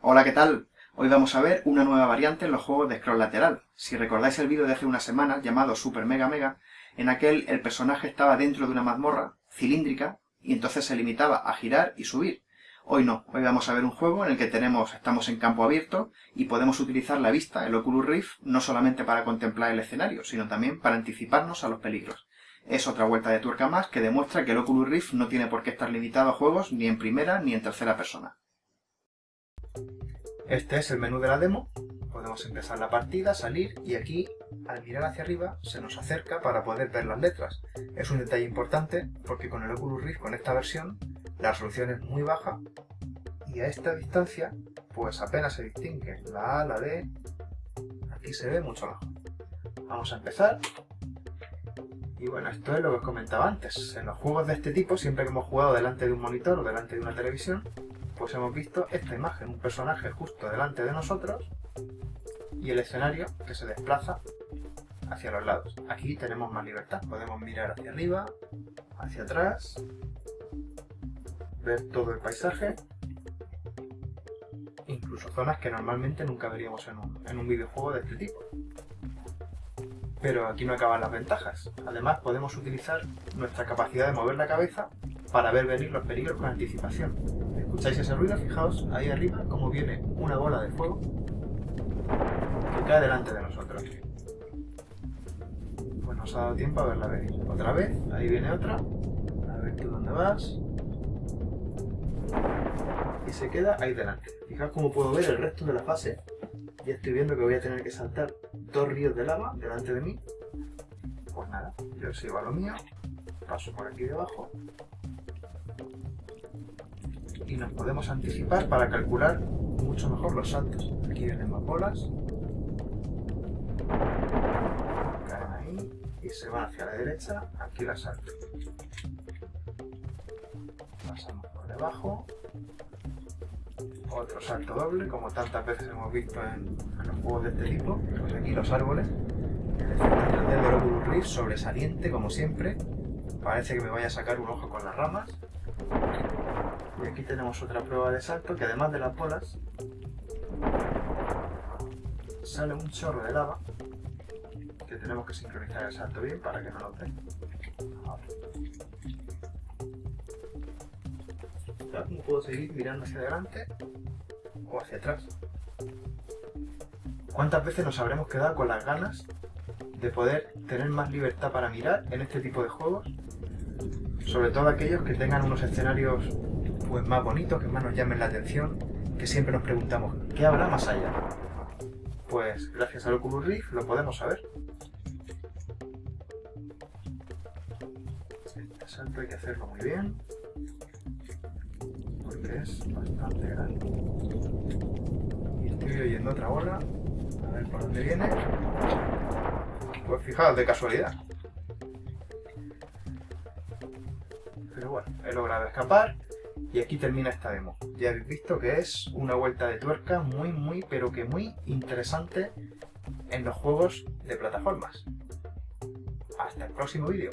Hola, ¿qué tal? Hoy vamos a ver una nueva variante en los juegos de scroll lateral. Si recordáis el vídeo de hace una semana llamado Super Mega Mega, en aquel el personaje estaba dentro de una mazmorra cilíndrica y entonces se limitaba a girar y subir. Hoy no, hoy vamos a ver un juego en el que tenemos, estamos en campo abierto y podemos utilizar la vista, el Oculus Rift, no solamente para contemplar el escenario, sino también para anticiparnos a los peligros. Es otra vuelta de tuerca más que demuestra que el Oculus Rift no tiene por qué estar limitado a juegos ni en primera ni en tercera persona. Este es el menú de la demo. Podemos empezar la partida, salir y aquí, al mirar hacia arriba, se nos acerca para poder ver las letras. Es un detalle importante porque con el Oculus Rift, con esta versión, la resolución es muy baja y a esta distancia, pues apenas se distingue la A, la D, aquí se ve mucho mejor. Vamos a empezar. Y bueno, esto es lo que os comentaba antes. En los juegos de este tipo, siempre que hemos jugado delante de un monitor o delante de una televisión, pues hemos visto esta imagen, un personaje justo delante de nosotros y el escenario que se desplaza hacia los lados. Aquí tenemos más libertad, podemos mirar hacia arriba, hacia atrás, ver todo el paisaje, incluso zonas que normalmente nunca veríamos en un, en un videojuego de este tipo. Pero aquí no acaban las ventajas. Además podemos utilizar nuestra capacidad de mover la cabeza para ver venir los peligros con anticipación. ¿Escucháis ese ruido? Fijaos ahí arriba cómo viene una bola de fuego que cae delante de nosotros. Pues nos ha dado tiempo a verla venir. Otra vez, ahí viene otra. A ver tú dónde vas. Y se queda ahí delante. Fijaos cómo puedo ver el resto de la fase. Ya estoy viendo que voy a tener que saltar dos ríos de lava delante de mí. Pues nada, yo sigo a lo mío. Paso por aquí debajo y nos podemos anticipar para calcular mucho mejor los saltos. Aquí más bolas. Caen ahí y se van hacia la derecha. Aquí las salto. Pasamos por debajo. Otro salto doble, como tantas veces hemos visto en, los juegos de este tipo. Pues aquí los árboles. El efecto 3D del Oculus Rift sobresaliente, como siempre. Parece que me vaya a sacar un ojo con las ramas. Y aquí tenemos otra prueba de salto que además de las bolas sale un chorro de lava que tenemos que sincronizar el salto bien para que no lo dé. ¿Cómo puedo seguir mirando hacia adelante o hacia atrás? ¿Cuántas veces nos habremos quedado con las ganas de poder tener más libertad para mirar en este tipo de juegos? Sobre todo aquellos que tengan unos escenarios pues más bonitos, que más nos llamen la atención, que siempre nos preguntamos, ¿qué habrá más allá? Pues gracias al Oculus Rift lo podemos saber. Este salto hay que hacerlo muy bien, porque es bastante grande. Y estoy oyendo otra bola, a ver por dónde viene. Pues fijaos, de casualidad. Pero bueno, he logrado escapar y aquí termina esta demo. Ya habéis visto que es una vuelta de tuerca muy, muy, pero que muy interesante en los juegos de plataformas. Hasta el próximo vídeo.